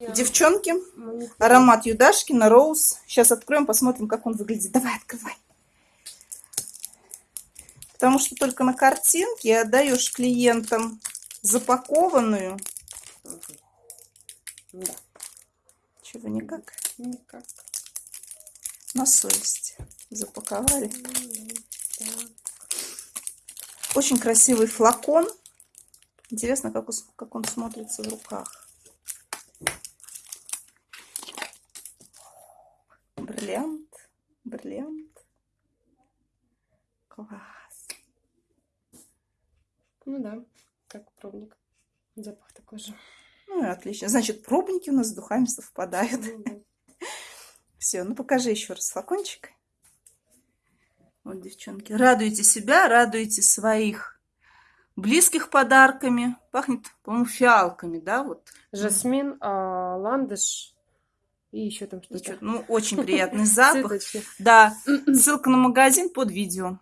Девчонки, аромат Юдашкина, Роуз. Сейчас откроем, посмотрим, как он выглядит. Давай, открывай. Потому что только на картинке отдаешь клиентам запакованную. Да. Чего никак? Никак. На совесть запаковали. Очень красивый флакон. Интересно, как он смотрится в руках. Бриллиант. Бриллиант. Класс. Ну да, как пробник. Запах такой же. Ну отлично. Значит, пробники у нас с духами совпадают. Ну да. Все, ну покажи еще раз флакончик. Вот, девчонки, радуйте себя, радуйте своих близких подарками. Пахнет, по-моему, фиалками, да, вот. Жасмин, а, ландыш и еще там что-то. Ну, очень приятный запах. Да, ссылка на магазин под видео.